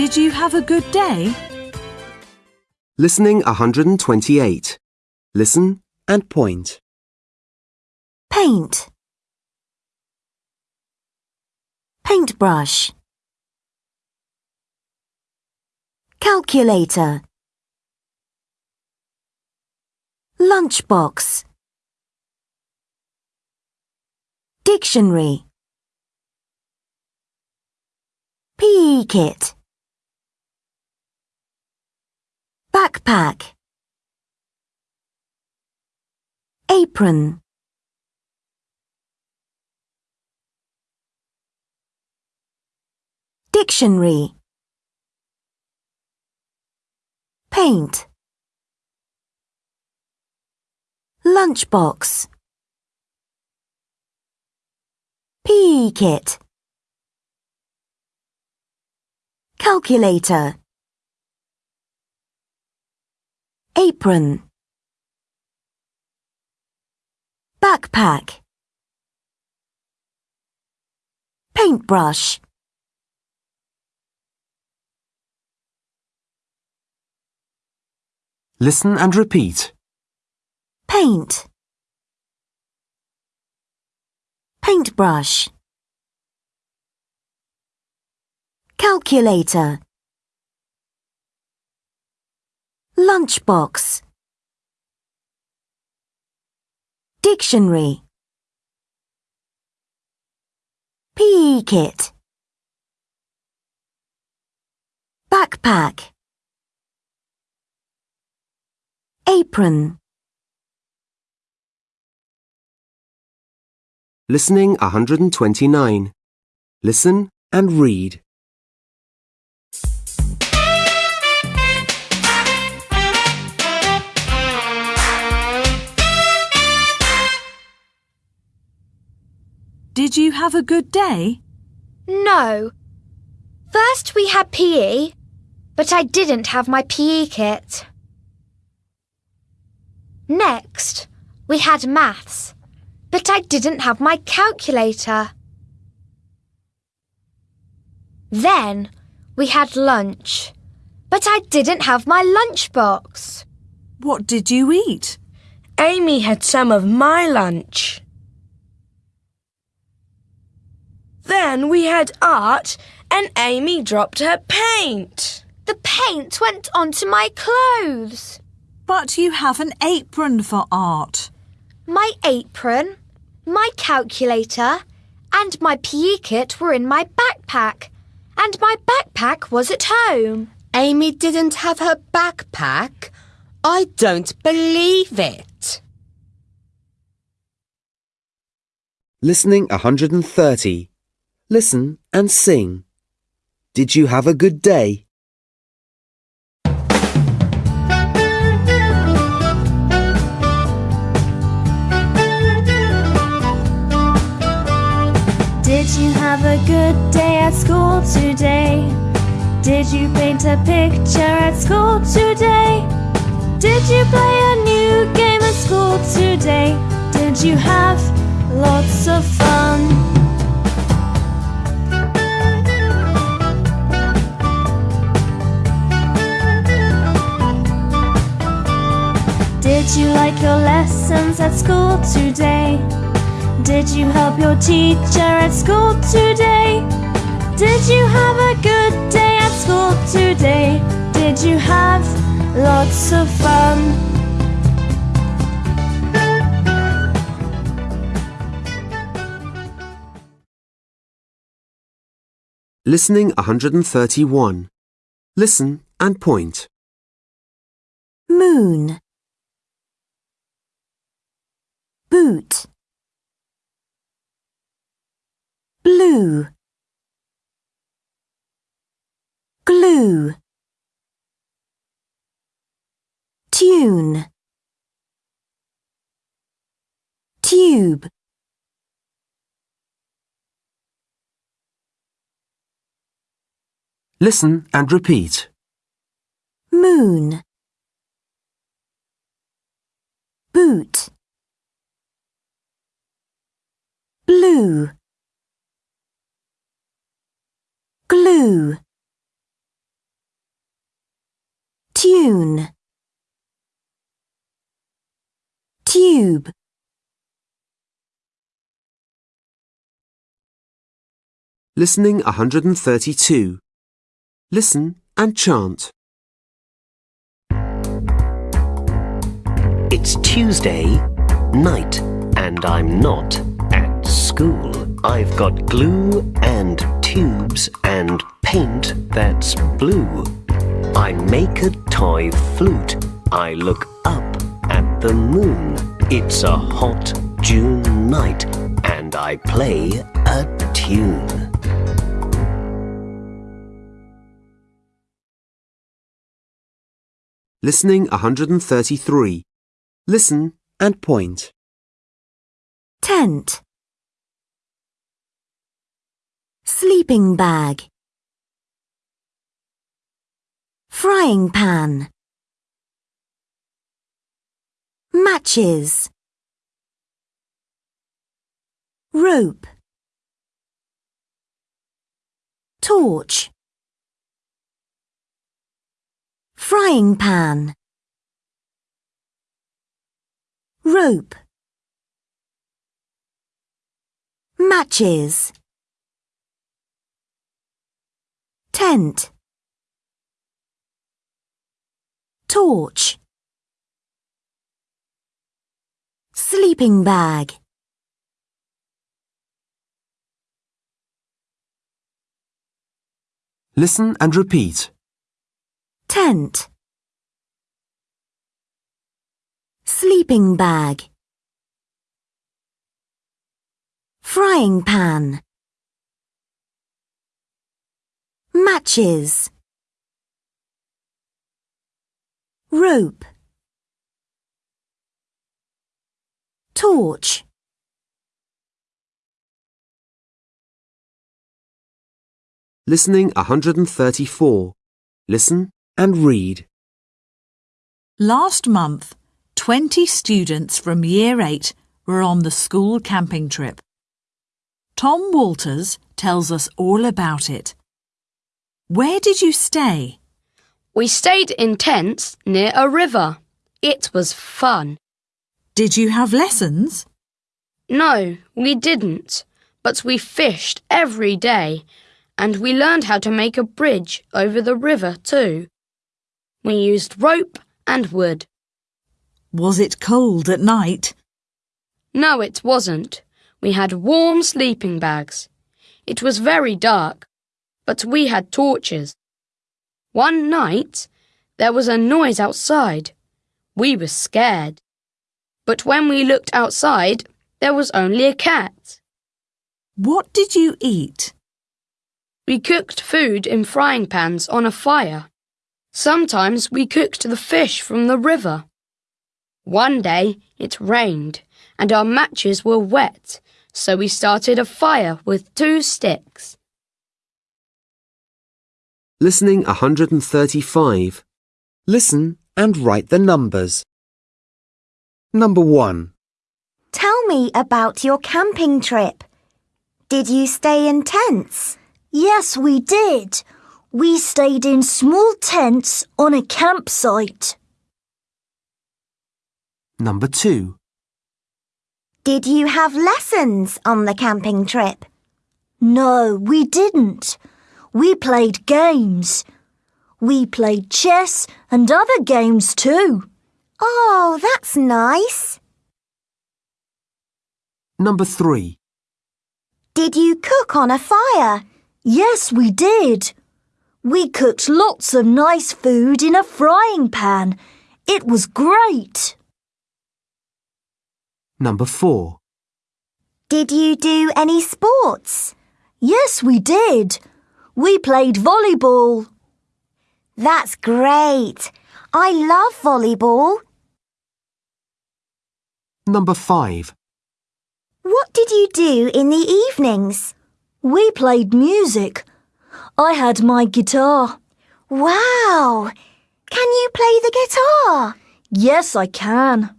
Did you have a good day? Listening 128. Listen and point. Paint. Paintbrush. Calculator. Lunchbox. Dictionary. PE kit. Backpack. Apron. Dictionary. Paint. Lunchbox. PE kit. Calculator. Apron. Backpack. Paintbrush. Listen and repeat. Paint. Paintbrush. Calculator. Lunchbox. Dictionary. PE kit. Backpack. Apron. Listening 129. Listen and read. Did you have a good day? No. First we had PE, but I didn't have my PE kit. Next, we had maths, but I didn't have my calculator. Then, we had lunch, but I didn't have my lunchbox. What did you eat? Amy had some of my lunch. Then we had art and Amy dropped her paint. The paint went onto my clothes. But you have an apron for art. My apron, my calculator, and my PE kit were in my backpack, and my backpack was at home. Amy didn't have her backpack. I don't believe it. Listening 130. Listen and sing. Did you have a good day? Did you have a good day at school today? Did you paint a picture at school today? Did you play a new game at school today? Did you have lots of fun? Did you like your lessons at school today? Did you help your teacher at school today? Did you have a good day at school today? Did you have lots of fun? Listening 131. Listen and point. Moon. Boot. Blue. Glue. Tune. Tube. Listen and repeat. Moon. Boot. Blue. Glue. tune, tube, Listening 132. Listen and chant. It's Tuesday night and I'm not at school. I've got glue and tubes and paint that's blue. I make a toy flute. I look up at the moon. It's a hot June night and I play a tune. Listening 133. Listen and point. tent, sleeping bag, frying pan, matches, rope, torch, frying pan, rope, matches, tent, torch, sleeping bag. Listen and repeat. tent. Sleeping bag. Frying pan matches rope torch Listening 134. Listen and read. Last month, 20 students from Year 8 were on the school camping trip. Tom Walters tells us all about it. Where did you stay? We stayed in tents near a river. It was fun. Did you have lessons? No, we didn't, but we fished every day and we learned how to make a bridge over the river too. We used rope and wood. Was it cold at night? No, it wasn't. We had warm sleeping bags. It was very dark, but we had torches. One night, there was a noise outside. We were scared. But when we looked outside, there was only a cat. What did you eat? We cooked food in frying pans on a fire. Sometimes we cooked the fish from the river. One day it rained and our matches were wet, so we started a fire with two sticks. Listening 135. Listen and write the numbers. Number 1, Tell me about your camping trip. Did you stay in tents? Yes, we did. We stayed in small tents on a campsite. number 2, Did you have lessons on the camping trip? No, we didn't. We played games. We played chess and other games too. Oh, that's nice. number 3, Did you cook on a fire? Yes, we did. We cooked lots of nice food in a frying pan. It was great. number 4, Did you do any sports? Yes, we did. We played volleyball. That's great. I love volleyball. number 5, What did you do in the evenings? We played music. I had my guitar. Wow! Can you play the guitar? Yes, I can.